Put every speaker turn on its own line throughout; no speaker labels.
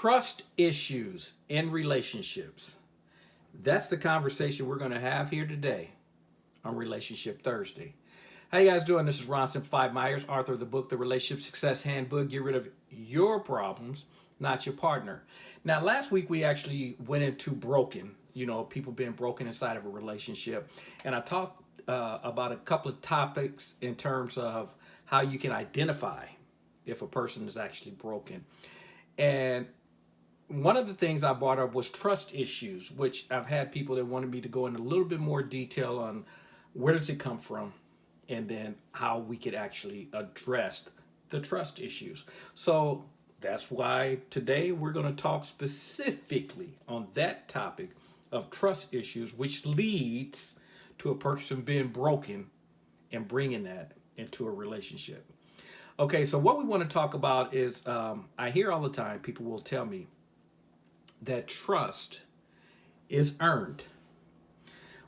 trust issues in relationships. That's the conversation we're going to have here today on Relationship Thursday. How you guys doing? This is Ron Simplified Myers, author of the book, The Relationship Success Handbook. Get rid of your problems, not your partner. Now, last week we actually went into broken, you know, people being broken inside of a relationship. And I talked uh, about a couple of topics in terms of how you can identify if a person is actually broken. And one of the things I brought up was trust issues, which I've had people that wanted me to go in a little bit more detail on where does it come from and then how we could actually address the trust issues. So that's why today we're going to talk specifically on that topic of trust issues, which leads to a person being broken and bringing that into a relationship. Okay, so what we want to talk about is um, I hear all the time people will tell me that trust is earned.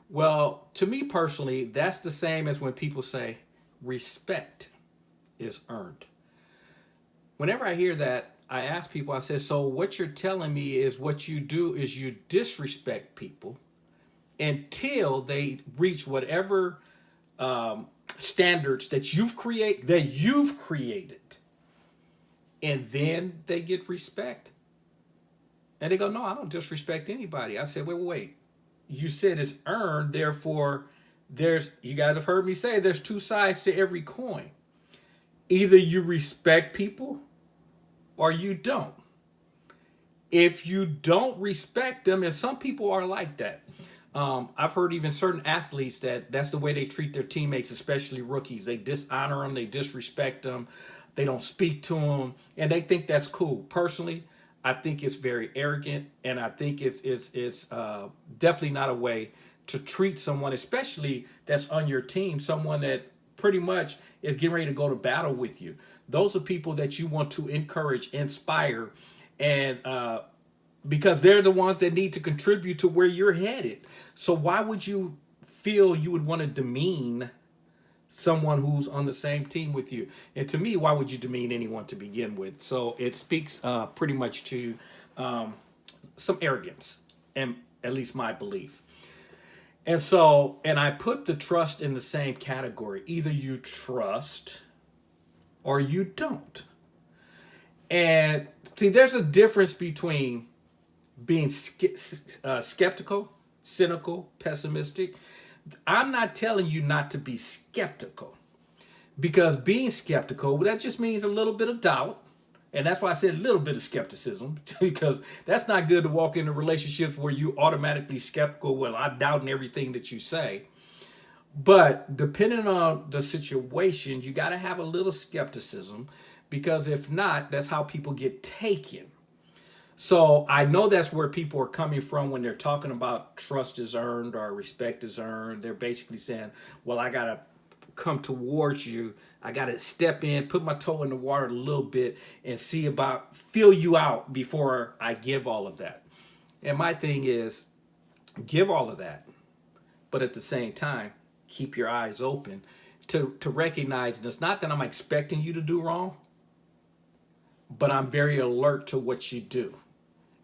Well, to me personally, that's the same as when people say respect is earned. Whenever I hear that, I ask people, I say, so what you're telling me is what you do is you disrespect people until they reach whatever um, standards that you've create that you've created and then they get respect and they go no i don't disrespect anybody. I said wait wait. You said it's earned therefore there's you guys have heard me say there's two sides to every coin. Either you respect people or you don't. If you don't respect them and some people are like that. Um, I've heard even certain athletes that that's the way they treat their teammates, especially rookies. They dishonor them, they disrespect them, they don't speak to them, and they think that's cool. Personally, I think it's very arrogant, and I think it's it's it's uh, definitely not a way to treat someone, especially that's on your team, someone that pretty much is getting ready to go to battle with you. Those are people that you want to encourage, inspire, and uh, because they're the ones that need to contribute to where you're headed. So why would you feel you would want to demean someone who's on the same team with you? And to me, why would you demean anyone to begin with? So it speaks uh, pretty much to um, some arrogance, and at least my belief. And so, and I put the trust in the same category. Either you trust or you don't. And see, there's a difference between being uh, skeptical, cynical, pessimistic. I'm not telling you not to be skeptical because being skeptical, well, that just means a little bit of doubt. And that's why I said a little bit of skepticism because that's not good to walk into relationships where you automatically skeptical. Well, I'm doubting everything that you say. But depending on the situation, you got to have a little skepticism because if not, that's how people get taken. So I know that's where people are coming from when they're talking about trust is earned or respect is earned. They're basically saying, well, I got to come towards you. I got to step in, put my toe in the water a little bit and see about, feel you out before I give all of that. And my thing is, give all of that. But at the same time, keep your eyes open to, to recognize it's not that I'm expecting you to do wrong, but I'm very alert to what you do.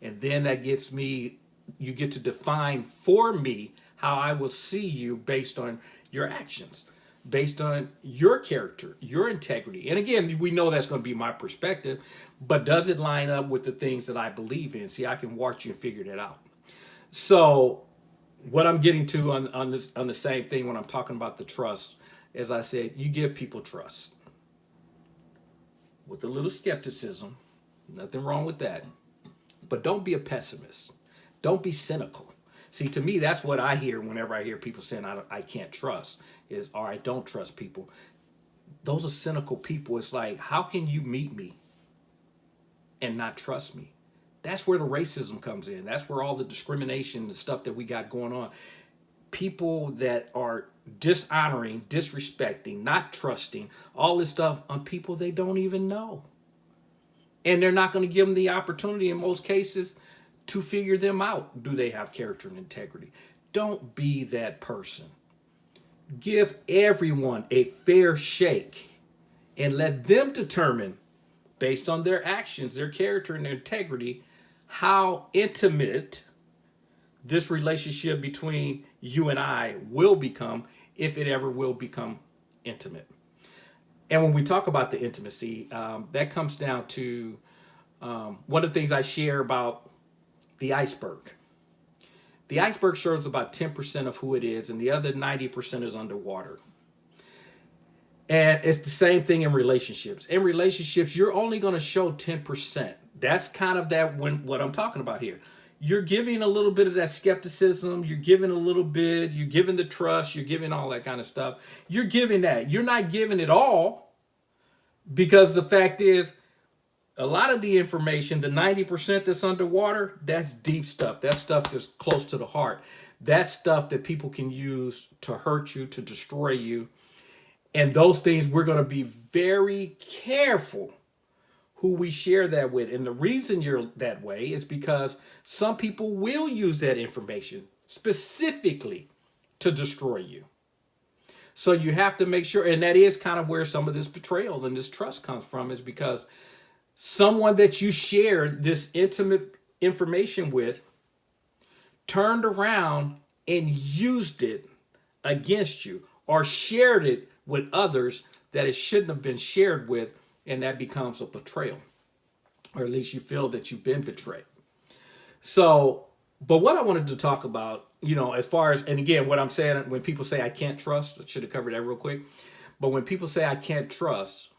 And then that gets me, you get to define for me how I will see you based on your actions, based on your character, your integrity. And again, we know that's going to be my perspective, but does it line up with the things that I believe in? See, I can watch you and figure that out. So what I'm getting to on, on this on the same thing when I'm talking about the trust, as I said, you give people trust with a little skepticism. Nothing wrong with that. But don't be a pessimist. Don't be cynical. See, to me, that's what I hear whenever I hear people saying I, I can't trust is, or I don't trust people. Those are cynical people. It's like, how can you meet me and not trust me? That's where the racism comes in. That's where all the discrimination, the stuff that we got going on. People that are dishonoring, disrespecting, not trusting, all this stuff on people they don't even know. And they're not going to give them the opportunity in most cases to figure them out. Do they have character and integrity? Don't be that person. Give everyone a fair shake and let them determine, based on their actions, their character and their integrity, how intimate this relationship between you and I will become if it ever will become intimate. And when we talk about the intimacy, um, that comes down to um, one of the things I share about the iceberg. The iceberg shows about 10% of who it is, and the other 90% is underwater. And it's the same thing in relationships. In relationships, you're only going to show 10%. That's kind of that when what I'm talking about here. You're giving a little bit of that skepticism, you're giving a little bit, you're giving the trust, you're giving all that kind of stuff. You're giving that. You're not giving it all because the fact is a lot of the information, the 90% that's underwater, that's deep stuff. That's stuff that's close to the heart. That's stuff that people can use to hurt you, to destroy you. And those things we're going to be very careful who we share that with. And the reason you're that way is because some people will use that information specifically to destroy you. So you have to make sure, and that is kind of where some of this betrayal and this trust comes from is because someone that you shared this intimate information with turned around and used it against you or shared it with others that it shouldn't have been shared with, and that becomes a betrayal, or at least you feel that you've been betrayed. So, but what I wanted to talk about, you know, as far as, and again, what I'm saying, when people say I can't trust, I should have covered that real quick, but when people say I can't trust,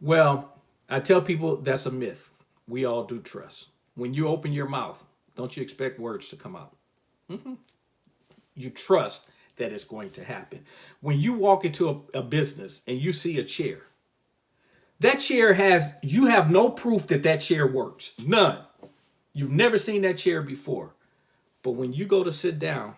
well, I tell people that's a myth. We all do trust. When you open your mouth, don't you expect words to come out? Mm -hmm. You trust that it's going to happen. When you walk into a, a business and you see a chair, that chair has, you have no proof that that chair works. None. You've never seen that chair before. But when you go to sit down,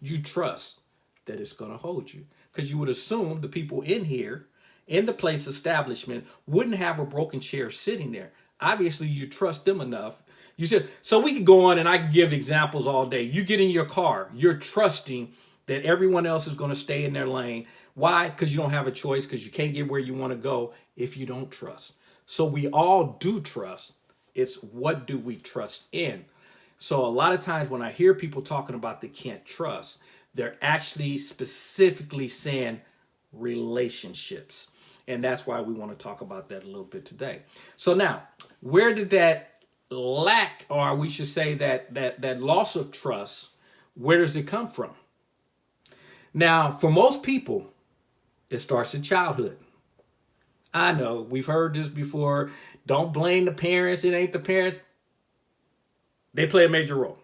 you trust that it's going to hold you. Because you would assume the people in here, in the place establishment, wouldn't have a broken chair sitting there. Obviously, you trust them enough. You said, so we could go on and I could give examples all day. You get in your car, you're trusting that everyone else is going to stay in their lane. Why? Because you don't have a choice, because you can't get where you want to go if you don't trust. So we all do trust. It's what do we trust in? So a lot of times when I hear people talking about they can't trust, they're actually specifically saying relationships. And that's why we want to talk about that a little bit today. So now, where did that lack, or we should say that that that loss of trust, where does it come from? Now, for most people, it starts in childhood. I know, we've heard this before. Don't blame the parents, it ain't the parents. They play a major role.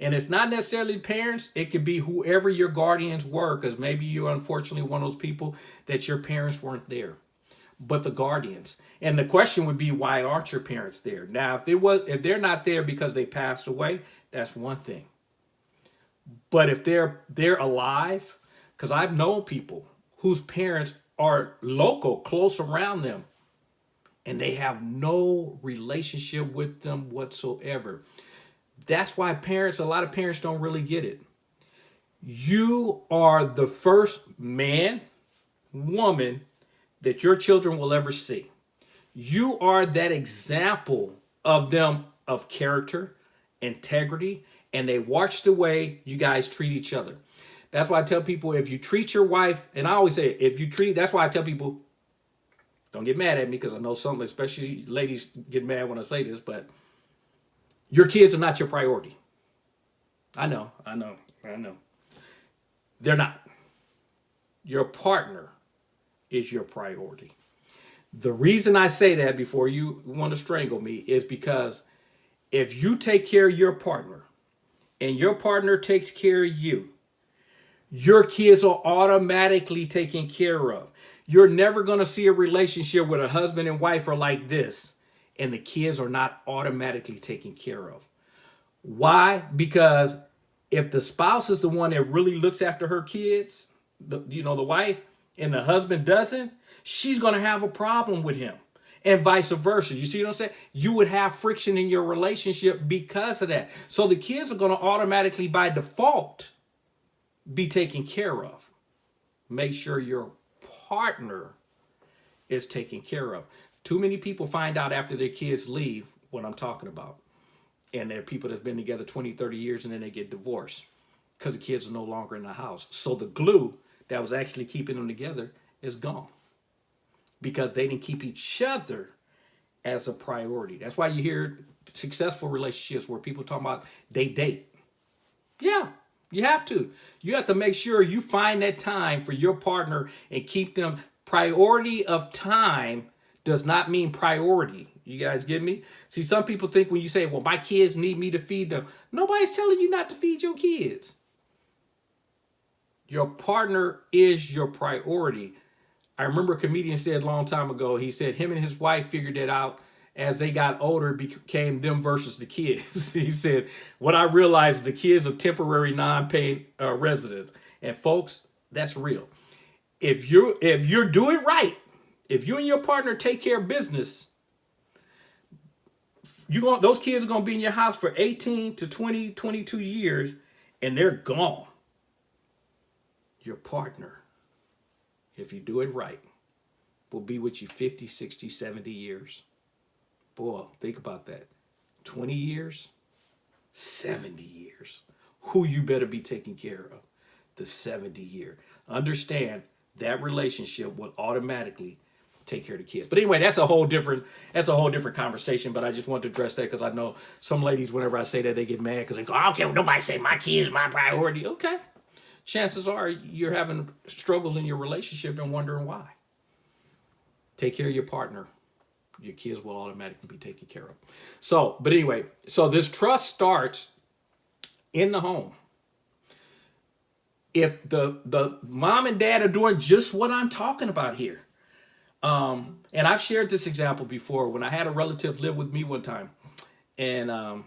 And it's not necessarily parents, it could be whoever your guardians were, because maybe you're unfortunately one of those people that your parents weren't there. But the guardians. And the question would be, why aren't your parents there? Now, if it was if they're not there because they passed away, that's one thing. But if they're they're alive, because I've known people whose parents are local, close around them, and they have no relationship with them whatsoever. That's why parents, a lot of parents don't really get it. You are the first man, woman that your children will ever see. You are that example of them of character, integrity, and they watch the way you guys treat each other. That's why I tell people if you treat your wife, and I always say if you treat, that's why I tell people, don't get mad at me because I know some, especially ladies get mad when I say this, but your kids are not your priority. I know, I know, I know. They're not. Your partner is your priority. The reason I say that before you want to strangle me is because if you take care of your partner, and your partner takes care of you, your kids are automatically taken care of. You're never going to see a relationship where a husband and wife are like this and the kids are not automatically taken care of. Why? Because if the spouse is the one that really looks after her kids, the, you know, the wife, and the husband doesn't, she's going to have a problem with him and vice versa. You see what I'm saying? You would have friction in your relationship because of that. So the kids are going to automatically, by default, be taken care of. Make sure your partner is taken care of. Too many people find out after their kids leave what I'm talking about. And there are people that's been together 20, 30 years and then they get divorced because the kids are no longer in the house. So the glue that was actually keeping them together is gone because they didn't keep each other as a priority. That's why you hear successful relationships where people talk about they date. Yeah, you have to. You have to make sure you find that time for your partner and keep them priority of time does not mean priority. You guys get me? See, some people think when you say, well, my kids need me to feed them. Nobody's telling you not to feed your kids. Your partner is your priority. I remember a comedian said a long time ago, he said him and his wife figured it out as they got older became them versus the kids. he said, what I realized is the kids are temporary non-paying uh, residents. And folks, that's real. If you're, if you're doing right, if you and your partner take care of business, you going those kids are going to be in your house for 18 to 20, 22 years and they're gone. Your partner, if you do it right, will be with you 50, 60, 70 years. Boy, think about that. 20 years, 70 years. Who you better be taking care of? The 70 year. Understand that relationship will automatically take care of the kids. But anyway, that's a whole different that's a whole different conversation. But I just want to address that because I know some ladies, whenever I say that, they get mad because they go, I don't care what nobody say, my kids my priority. Okay. Chances are you're having struggles in your relationship and wondering why. Take care of your partner your kids will automatically be taken care of. So, but anyway, so this trust starts in the home. If the the mom and dad are doing just what I'm talking about here, um, and I've shared this example before when I had a relative live with me one time, and um,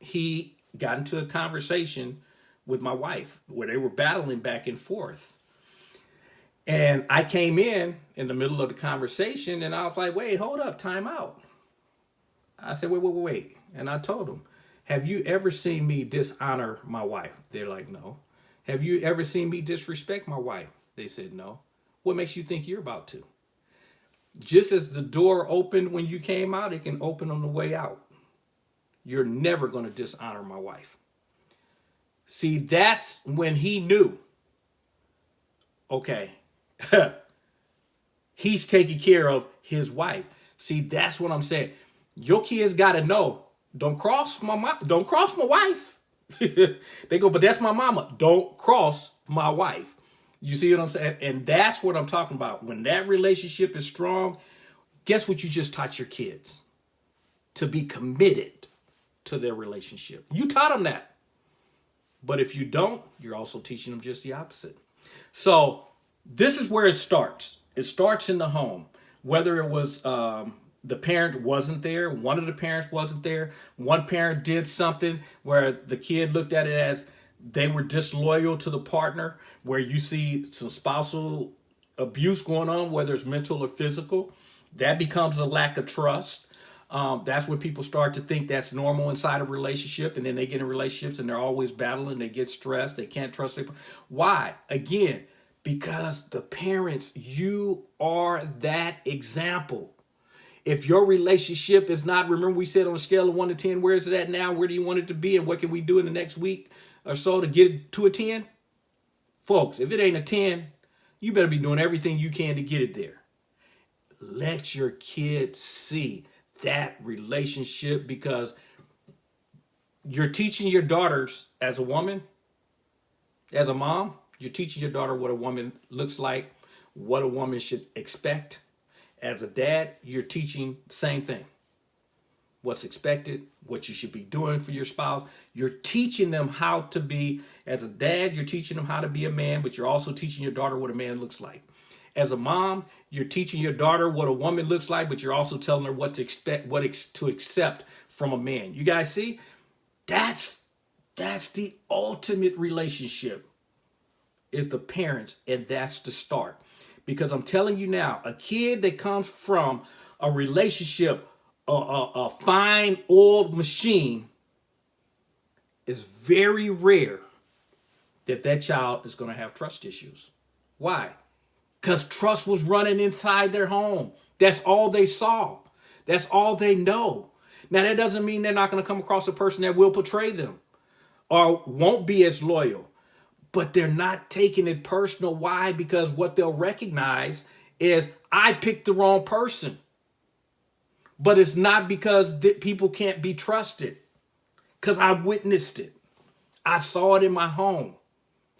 he got into a conversation with my wife where they were battling back and forth. And I came in in the middle of the conversation and I was like, wait, hold up, time out. I said, wait, wait, wait, wait. And I told him, have you ever seen me dishonor my wife? They're like, no. Have you ever seen me disrespect my wife? They said, no. What makes you think you're about to? Just as the door opened when you came out, it can open on the way out. You're never going to dishonor my wife. See, that's when he knew, okay, he's taking care of his wife. See, that's what I'm saying. Your kids got to know, don't cross my mom, don't cross my wife. they go, but that's my mama. Don't cross my wife. You see what I'm saying? And that's what I'm talking about. When that relationship is strong, guess what you just taught your kids? To be committed to their relationship. You taught them that. But if you don't, you're also teaching them just the opposite. So this is where it starts. It starts in the home. Whether it was um, the parent wasn't there, one of the parents wasn't there, one parent did something where the kid looked at it as they were disloyal to the partner, where you see some spousal abuse going on, whether it's mental or physical, that becomes a lack of trust. Um, that's when people start to think that's normal inside a relationship and then they get in relationships and they're always battling, they get stressed, they can't trust people. Why? Again, because the parents, you are that example. If your relationship is not, remember we said on a scale of 1 to 10, where is it at now? Where do you want it to be? And what can we do in the next week or so to get it to a 10? Folks, if it ain't a 10, you better be doing everything you can to get it there. Let your kids see that relationship because you're teaching your daughters as a woman, as a mom, you're teaching your daughter what a woman looks like, what a woman should expect. As a dad, you're teaching the same thing. What's expected, what you should be doing for your spouse. You're teaching them how to be, as a dad, you're teaching them how to be a man, but you're also teaching your daughter what a man looks like. As a mom, you're teaching your daughter what a woman looks like, but you're also telling her what to expect, what ex to accept from a man. You guys see? That's that's the ultimate relationship is the parents, and that's the start. Because I'm telling you now, a kid that comes from a relationship, a, a, a fine old machine, is very rare that that child is going to have trust issues. Why? Because trust was running inside their home. That's all they saw. That's all they know. Now, that doesn't mean they're not going to come across a person that will betray them or won't be as loyal, but they're not taking it personal. Why? Because what they'll recognize is I picked the wrong person. But it's not because people can't be trusted, because I witnessed it. I saw it in my home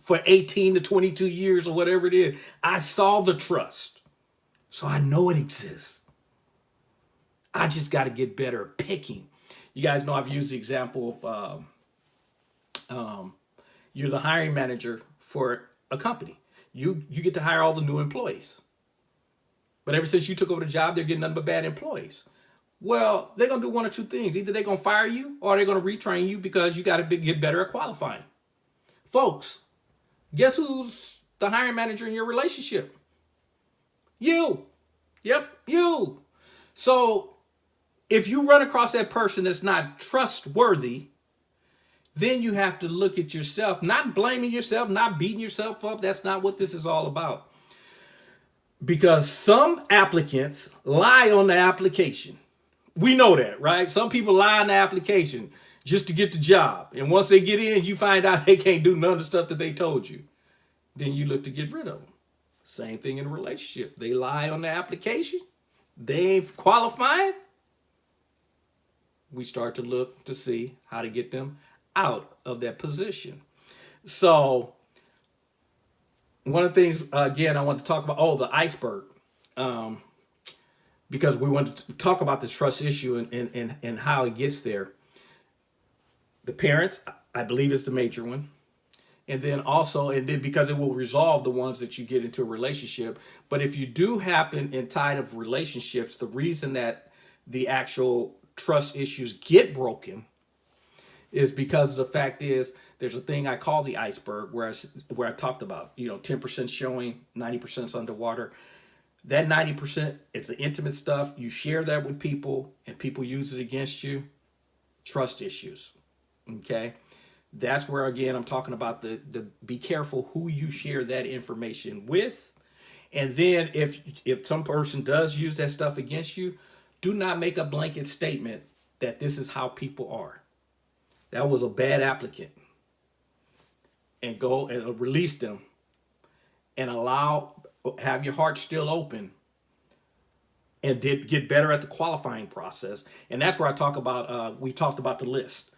for 18 to 22 years or whatever it is. I saw the trust. So I know it exists. I just got to get better at picking. You guys know I've used the example of um, um, you're the hiring manager for a company. You you get to hire all the new employees. But ever since you took over the job, they're getting nothing but bad employees. Well, they're going to do one or two things. Either they're going to fire you or they're going to retrain you because you got to get better at qualifying. Folks, guess who's the hiring manager in your relationship? You. Yep, you. So if you run across that person that's not trustworthy, then you have to look at yourself, not blaming yourself, not beating yourself up. That's not what this is all about. Because some applicants lie on the application. We know that, right? Some people lie on the application just to get the job. And once they get in, you find out they can't do none of the stuff that they told you. Then you look to get rid of them. Same thing in a relationship. They lie on the application. They ain't qualified. We start to look to see how to get them out of that position. So one of the things, again, I want to talk about, oh, the iceberg. Um, because we want to talk about this trust issue and, and, and, and how it gets there. The parents, I believe is the major one. And then also, and then because it will resolve the ones that you get into a relationship. But if you do happen in tide of relationships, the reason that the actual trust issues get broken is because the fact is there's a thing I call the iceberg where I, where I talked about, you know, 10% showing, 90% is underwater. That 90% is the intimate stuff. You share that with people and people use it against you. Trust issues. Okay. That's where, again, I'm talking about the, the be careful who you share that information with. And then if, if some person does use that stuff against you, do not make a blanket statement that this is how people are that was a bad applicant. And go and release them and allow have your heart still open and did get better at the qualifying process. And that's where i talk about uh, we talked about the list.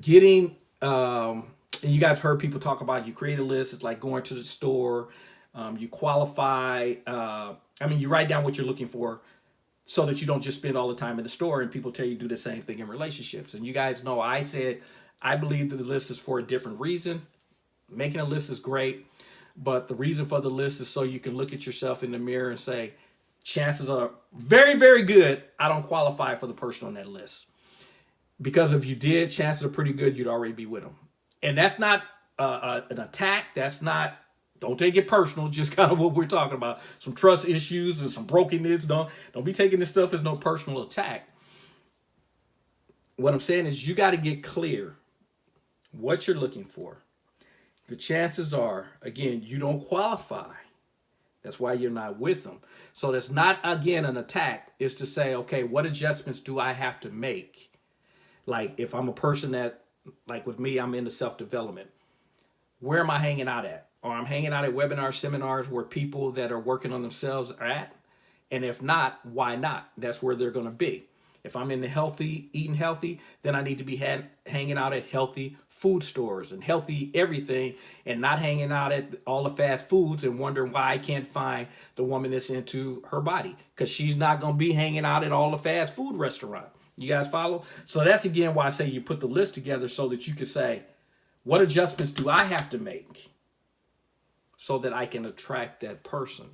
Getting um, and you guys heard people talk about you create a list. It's like going to the store um, you qualify uh, i mean you write down what you're looking for so that you don't just spend all the time in the store and people tell you do the same thing in relationships. And you guys know I said I believe that the list is for a different reason. Making a list is great, but the reason for the list is so you can look at yourself in the mirror and say, chances are very, very good I don't qualify for the person on that list. Because if you did, chances are pretty good you'd already be with them. And that's not uh, uh, an attack. That's not don't take it personal, just kind of what we're talking about. Some trust issues and some brokenness. Don't, don't be taking this stuff as no personal attack. What I'm saying is you got to get clear what you're looking for. The chances are, again, you don't qualify. That's why you're not with them. So that's not, again, an attack. Is to say, okay, what adjustments do I have to make? Like if I'm a person that, like with me, I'm into self-development. Where am I hanging out at? Or I'm hanging out at webinars, seminars where people that are working on themselves are at. And if not, why not? That's where they're going to be. If I'm in the healthy, eating healthy, then I need to be had, hanging out at healthy food stores and healthy everything and not hanging out at all the fast foods and wondering why I can't find the woman that's into her body because she's not going to be hanging out at all the fast food restaurant. You guys follow? So that's again why I say you put the list together so that you can say, what adjustments do I have to make? So that I can attract that person.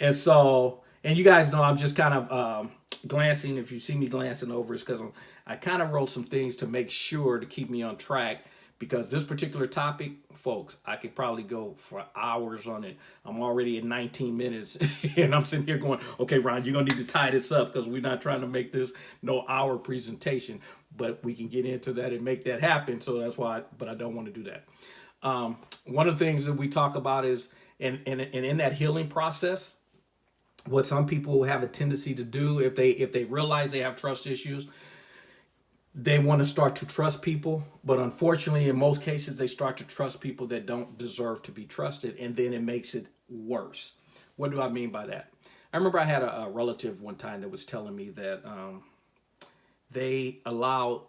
And so, and you guys know I'm just kind of um, glancing. If you see me glancing over, it's because I kind of wrote some things to make sure to keep me on track because this particular topic, folks, I could probably go for hours on it. I'm already at 19 minutes and I'm sitting here going, okay, Ron, you're to need to tie this up because we're not trying to make this no hour presentation, but we can get into that and make that happen. So that's why, I, but I don't want to do that. Um, one of the things that we talk about is, and, and, and in that healing process, what some people have a tendency to do if they if they realize they have trust issues, they want to start to trust people, but unfortunately, in most cases, they start to trust people that don't deserve to be trusted, and then it makes it worse. What do I mean by that? I remember I had a, a relative one time that was telling me that um, they allowed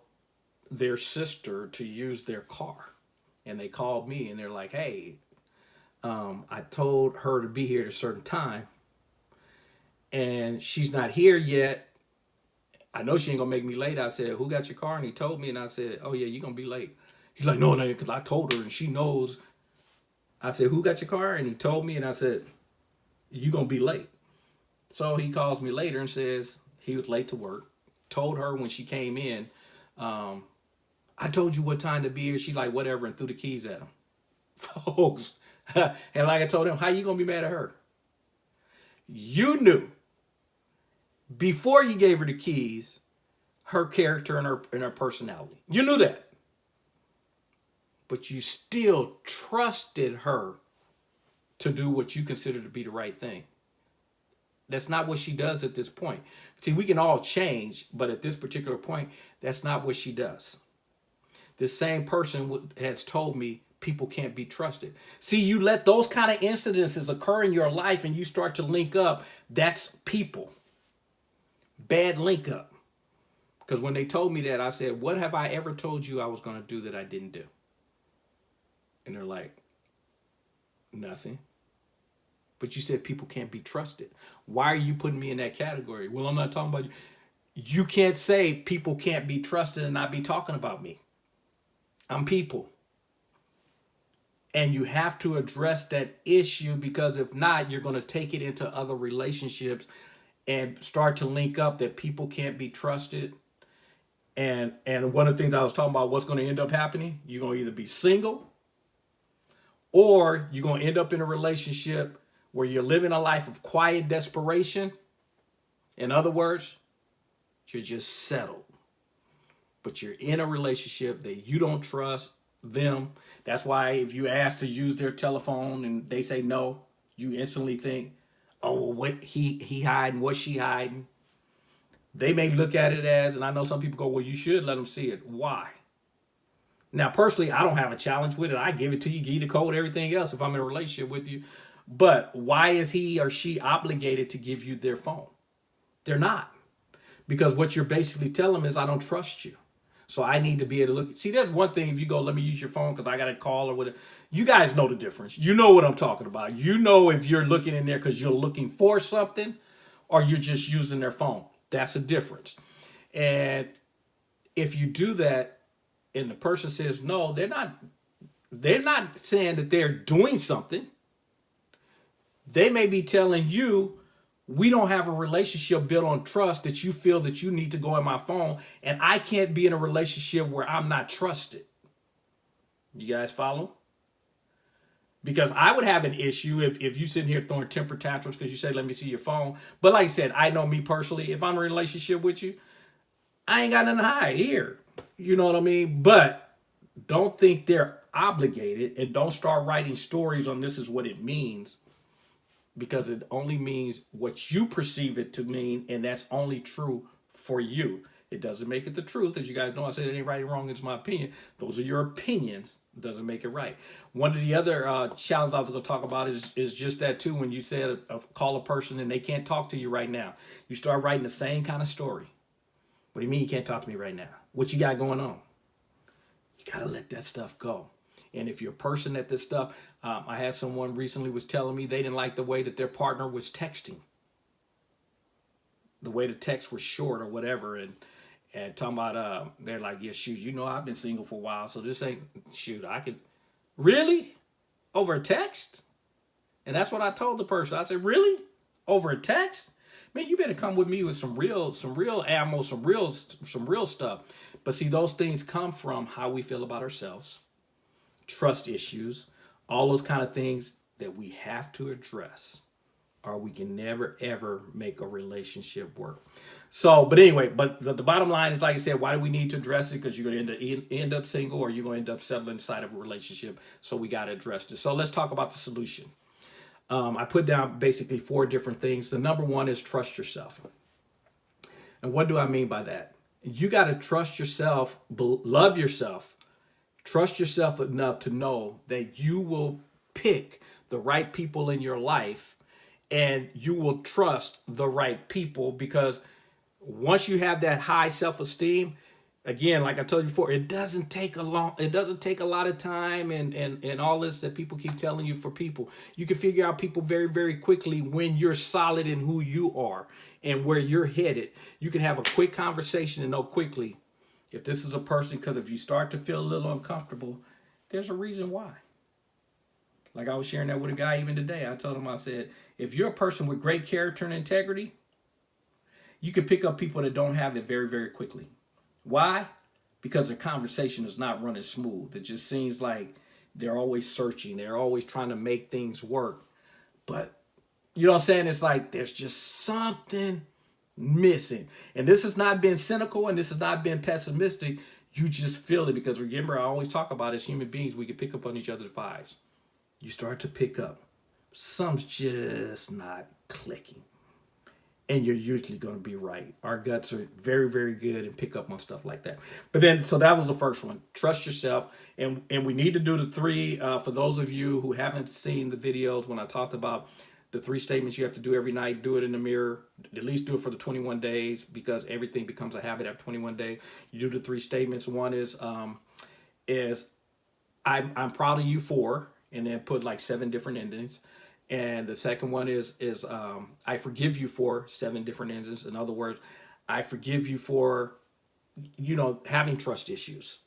their sister to use their car, and they called me and they're like, "Hey, um, I told her to be here at a certain time, and she's not here yet I know she ain't gonna make me late. I said, who got your car? And he told me, and I said, oh yeah, you're gonna be late. He's like, no, no, because I told her and she knows. I said, who got your car? And he told me, and I said, you're gonna be late. So he calls me later and says he was late to work. Told her when she came in, um, I told you what time to be here. She like, whatever, and threw the keys at him. Folks, and like I told him, how you gonna be mad at her? You knew before you gave her the keys, her character and her and her personality. You knew that. But you still trusted her to do what you consider to be the right thing. That's not what she does at this point. See, we can all change, but at this particular point, that's not what she does. This same person has told me people can't be trusted. See, you let those kind of incidences occur in your life and you start to link up, that's people bad link up. Because when they told me that, I said, what have I ever told you I was going to do that I didn't do? And they're like, nothing. But you said people can't be trusted. Why are you putting me in that category? Well, I'm not talking about you. You can't say people can't be trusted and not be talking about me. I'm people. And you have to address that issue because if not, you're going to take it into other relationships and start to link up that people can't be trusted. And and one of the things I was talking about, what's going to end up happening, you're going to either be single or you're going to end up in a relationship where you're living a life of quiet desperation. In other words, you're just settled. But you're in a relationship that you don't trust them. That's why if you ask to use their telephone and they say no, you instantly think, oh, well, what he he hiding, what she hiding. They may look at it as, and I know some people go, well, you should let them see it. Why? Now, personally, I don't have a challenge with it. I give it to you, give you the code, everything else if I'm in a relationship with you. But why is he or she obligated to give you their phone? They're not. Because what you're basically telling them is, I don't trust you. So I need to be able to look. See, that's one thing if you go, let me use your phone because I got a call or whatever. You guys know the difference. You know what I'm talking about. You know if you're looking in there because you're looking for something or you're just using their phone. That's a difference. And if you do that and the person says no, they're not they're not saying that they're doing something. They may be telling you we don't have a relationship built on trust that you feel that you need to go in my phone and I can't be in a relationship where I'm not trusted. You guys follow? Because I would have an issue if, if you sitting here throwing temper tantrums because you say, let me see your phone. But like I said, I know me personally, if I'm in a relationship with you, I ain't got nothing to hide here. You know what I mean? But don't think they're obligated and don't start writing stories on this is what it means because it only means what you perceive it to mean, and that's only true for you. It doesn't make it the truth. As you guys know, I said it ain't right or wrong. It's my opinion. Those are your opinions. It doesn't make it right. One of the other uh, challenges I was going to talk about is, is just that too. When you said uh, call a person and they can't talk to you right now, you start writing the same kind of story. What do you mean you can't talk to me right now? What you got going on? You got to let that stuff go. And if you're a person at this stuff, um, I had someone recently was telling me they didn't like the way that their partner was texting. The way the text was short or whatever. And and talking about uh they're like, yeah, shoot, you know I've been single for a while, so this ain't shoot, I could really? Over a text? And that's what I told the person. I said, really? Over a text? Man, you better come with me with some real, some real ammo, some real, some real stuff. But see, those things come from how we feel about ourselves, trust issues, all those kind of things that we have to address or we can never ever make a relationship work. So, but anyway, but the, the bottom line is, like I said, why do we need to address it? Because you're going to end up, single or you're going to end up settling inside of a relationship. So we got to address this. So let's talk about the solution. Um, I put down basically four different things. The number one is trust yourself. And what do I mean by that? You got to trust yourself, love yourself, trust yourself enough to know that you will pick the right people in your life and you will trust the right people because once you have that high self-esteem, again, like I told you before, it doesn't take a long, it doesn't take a lot of time and, and, and all this that people keep telling you for people. You can figure out people very, very quickly when you're solid in who you are and where you're headed. You can have a quick conversation and know quickly if this is a person, because if you start to feel a little uncomfortable, there's a reason why. Like I was sharing that with a guy even today. I told him, I said, if you're a person with great character and integrity, you can pick up people that don't have it very, very quickly. Why? Because the conversation is not running smooth. It just seems like they're always searching. They're always trying to make things work. But you know what I'm saying? It's like there's just something missing. And this has not been cynical and this has not been pessimistic. You just feel it because remember, I always talk about as human beings, we can pick up on each other's vibes. You start to pick up. Some's just not clicking and you're usually going to be right. Our guts are very, very good and pick up on stuff like that. But then, so that was the first one. Trust yourself. And, and we need to do the three, uh, for those of you who haven't seen the videos when I talked about the three statements you have to do every night, do it in the mirror, at least do it for the 21 days because everything becomes a habit after 21 days. You do the three statements. One is, um, is I'm, I'm proud of you for, and then put like seven different endings. And the second one is, is um, I forgive you for seven different endings. In other words, I forgive you for, you know, having trust issues,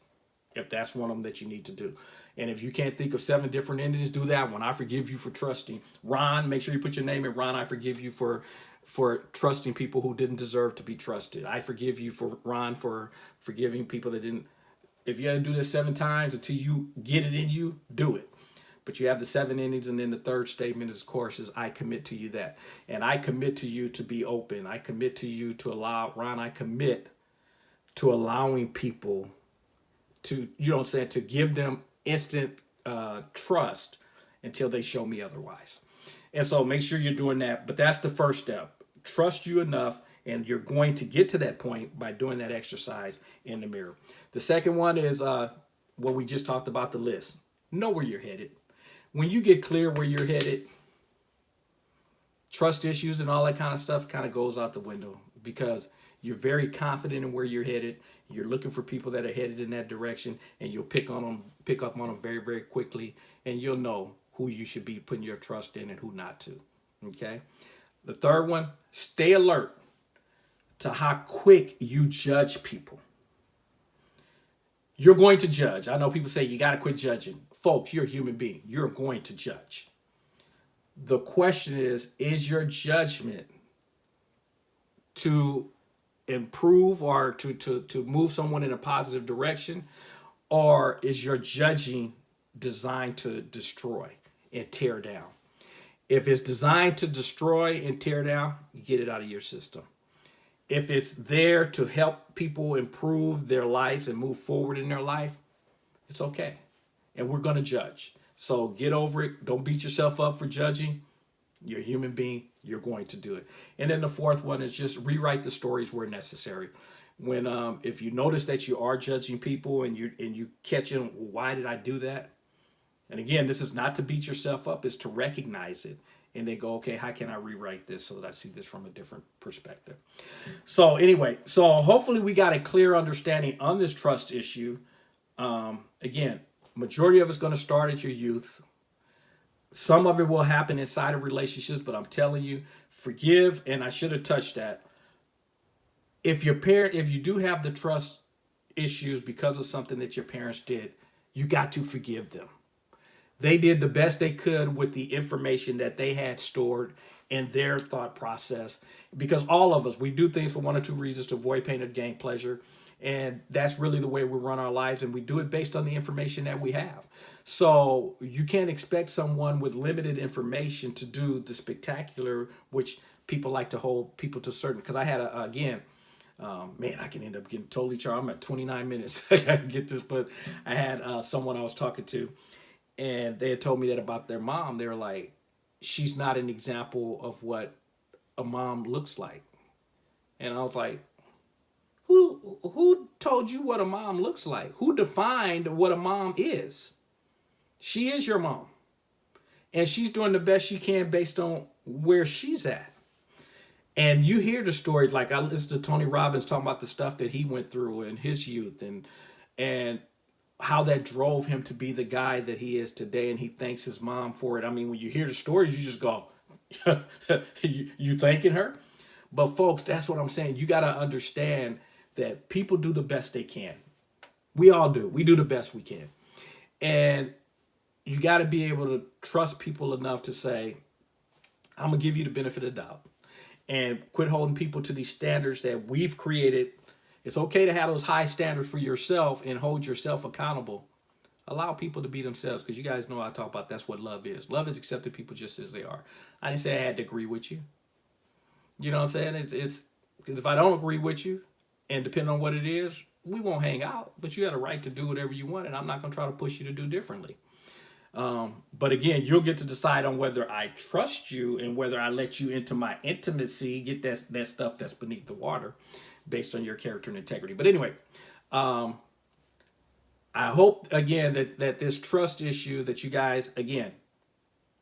if that's one of them that you need to do. And if you can't think of seven different endings, do that one. I forgive you for trusting. Ron, make sure you put your name in. Ron, I forgive you for for trusting people who didn't deserve to be trusted. I forgive you for Ron for forgiving people that didn't. If you had to do this seven times until you get it in you, do it. But you have the seven endings, and then the third statement, is, of course, is I commit to you that. And I commit to you to be open. I commit to you to allow, Ron, I commit to allowing people to, you know what I'm saying, to give them instant uh, trust until they show me otherwise. And so make sure you're doing that. But that's the first step. Trust you enough and you're going to get to that point by doing that exercise in the mirror. The second one is uh, what we just talked about the list. Know where you're headed when you get clear where you're headed, trust issues and all that kind of stuff kind of goes out the window because you're very confident in where you're headed. You're looking for people that are headed in that direction and you'll pick on them, pick up on them very, very quickly. And you'll know who you should be putting your trust in and who not to. Okay. The third one, stay alert to how quick you judge people. You're going to judge. I know people say you got to quit judging. Folks, you're a human being. You're going to judge. The question is, is your judgment to improve or to, to, to move someone in a positive direction? Or is your judging designed to destroy and tear down? If it's designed to destroy and tear down, get it out of your system. If it's there to help people improve their lives and move forward in their life, it's okay and we're going to judge. So get over it. Don't beat yourself up for judging. You're a human being. You're going to do it. And then the fourth one is just rewrite the stories where necessary. When um, if you notice that you are judging people and you and you catch them, why did I do that? And again, this is not to beat yourself up. It's to recognize it and then go, okay, how can I rewrite this so that I see this from a different perspective? So anyway, so hopefully we got a clear understanding on this trust issue. Um, again, majority of it's going to start at your youth. Some of it will happen inside of relationships, but I'm telling you, forgive, and I should have touched that. If your parent, if you do have the trust issues because of something that your parents did, you got to forgive them. They did the best they could with the information that they had stored in their thought process. Because all of us, we do things for one or two reasons to avoid pain or gain pleasure. And that's really the way we run our lives. And we do it based on the information that we have. So you can't expect someone with limited information to do the spectacular, which people like to hold people to certain. Because I had, a, again, um, man, I can end up getting totally charged. I'm at 29 minutes. I gotta get this, but I had uh, someone I was talking to, and they had told me that about their mom. They were like, she's not an example of what a mom looks like. And I was like, Who who told you what a mom looks like? Who defined what a mom is? She is your mom. And she's doing the best she can based on where she's at. And you hear the stories like I listened to Tony Robbins talking about the stuff that he went through in his youth and and how that drove him to be the guy that he is today and he thanks his mom for it. I mean, when you hear the stories, you just go, you, you thanking her? But folks, that's what I'm saying. You got to understand that people do the best they can. We all do. We do the best we can. And you got to be able to trust people enough to say, I'm going to give you the benefit of the doubt and quit holding people to these standards that we've created. It's okay to have those high standards for yourself and hold yourself accountable. Allow people to be themselves because you guys know I talk about that's what love is. Love is accepting people just as they are. I didn't say I had to agree with you. You know what I'm saying? It's it's because if I don't agree with you, and depending on what it is, we won't hang out. But you have a right to do whatever you want, and I'm not going to try to push you to do differently. Um, but again, you'll get to decide on whether I trust you and whether I let you into my intimacy, get that, that stuff that's beneath the water based on your character and integrity. But anyway, um, I hope, again, that, that this trust issue that you guys, again,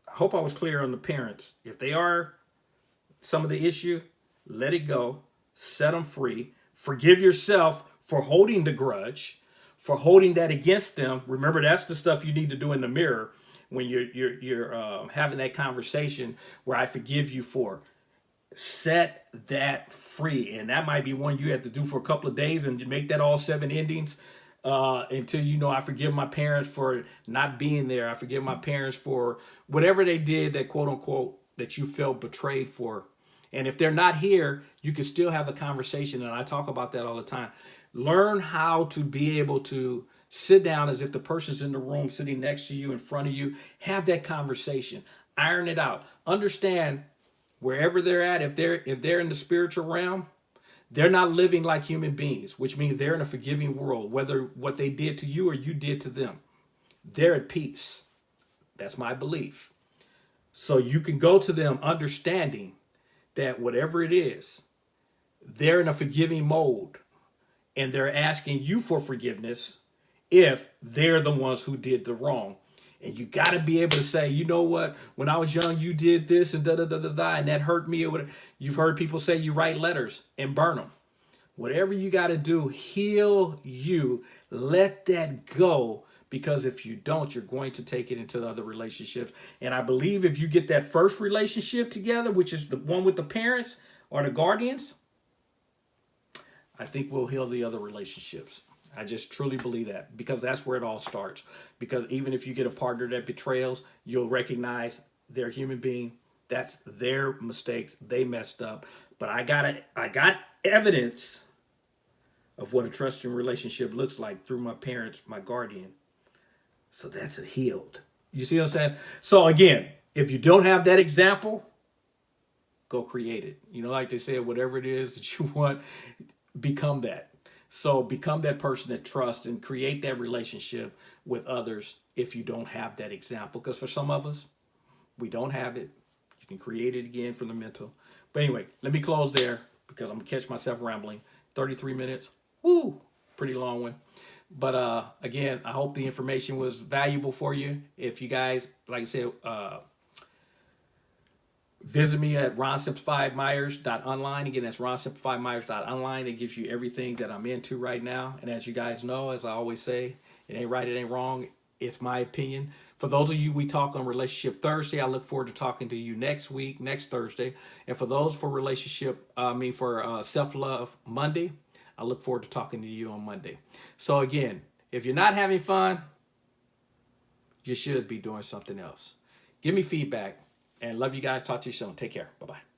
I hope I was clear on the parents. If they are some of the issue, let it go, set them free, forgive yourself for holding the grudge, for holding that against them. Remember, that's the stuff you need to do in the mirror when you're you're you're um, having that conversation where I forgive you for. Set that free, and that might be one you have to do for a couple of days and make that all seven endings uh, until you know I forgive my parents for not being there. I forgive my parents for whatever they did that quote unquote that you felt betrayed for. And if they're not here, you can still have a conversation. And I talk about that all the time. Learn how to be able to sit down as if the person's in the room sitting next to you, in front of you. Have that conversation. Iron it out. Understand wherever they're at, if they're if they're in the spiritual realm, they're not living like human beings, which means they're in a forgiving world, whether what they did to you or you did to them. They're at peace. That's my belief. So you can go to them understanding that whatever it is, they're in a forgiving mode and they're asking you for forgiveness if they're the ones who did the wrong. And you got to be able to say, you know what, when I was young, you did this and da da da da da, and that hurt me. Or. You've heard people say you write letters and burn them. Whatever you got to do, heal you. Let that go because if you don't, you're going to take it into the other relationships. And I believe if you get that first relationship together, which is the one with the parents or the guardians, I think we'll heal the other relationships. I just truly believe that because that's where it all starts. Because even if you get a partner that betrayals, you'll recognize they're a human being. That's their mistakes. They messed up. But I got it. I got evidence of what a trusting relationship looks like through my parents, my guardian. So that's a healed. You see what I'm saying? So again, if you don't have that example, go create it. You know, like they said, whatever it is that you want, become that. So become that person that trusts and create that relationship with others if you don't have that example. Because for some of us, we don't have it. You can create it again from the mental. But anyway, let me close there because I'm to catch myself rambling. 33 minutes. Woo! Pretty long one. But uh, again, I hope the information was valuable for you. If you guys, like I said, uh, Visit me at ronsimplifiedmyers.online. Again, that's ronsimplifiedmyers.online. It gives you everything that I'm into right now. And as you guys know, as I always say, it ain't right, it ain't wrong. It's my opinion. For those of you we talk on Relationship Thursday, I look forward to talking to you next week, next Thursday. And for those for relationship, I mean for uh, self-love Monday, I look forward to talking to you on Monday. So again, if you're not having fun, you should be doing something else. Give me feedback and love you guys. Talk to you soon. Take care. Bye-bye.